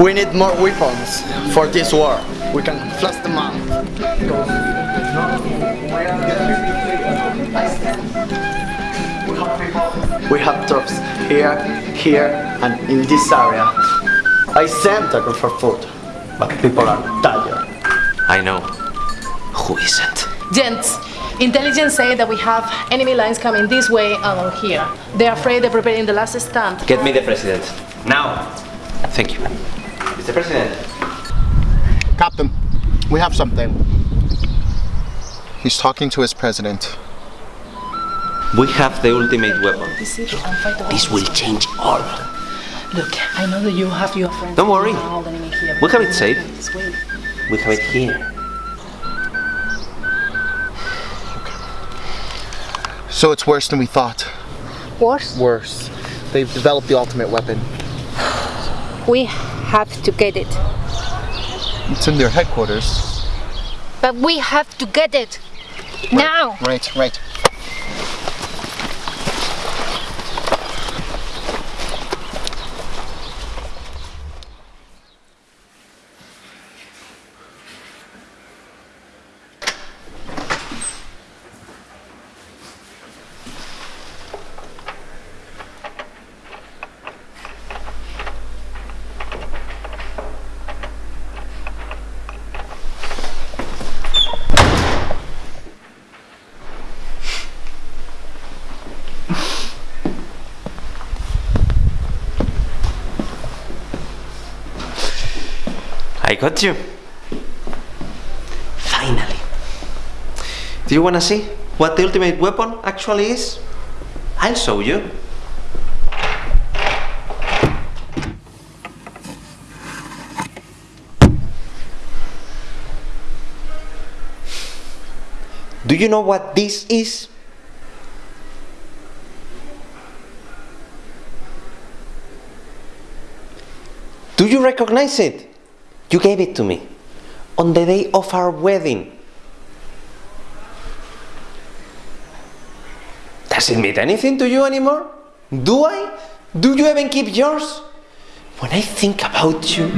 We need more weapons for this war. We can flush them out. We have troops here, here, and in this area. I sent a group for food, but people are tired. I know. Who isn't? Gents, intelligence say that we have enemy lines coming this way and on here. They're afraid they're preparing the last stand. Get me the president. Now. Thank you. Mr. President. Captain, we have something. He's talking to his president. We have the ultimate weapon. This is and fight the This will change all. Look, I know that you have your friends. Don't worry. all the enemy here. We have it safe. We have it here. So it's worse than we thought. Worse, Worse. They've developed the ultimate weapon. We have to get it. It's in their headquarters. But we have to get it. Now! Right, right. I got you. Finally. Do you wanna see what the ultimate weapon actually is? I'll show you. Do you know what this is? Do you recognize it? You gave it to me on the day of our wedding. Does it mean anything to you anymore? Do I? Do you even keep yours? When I think about you,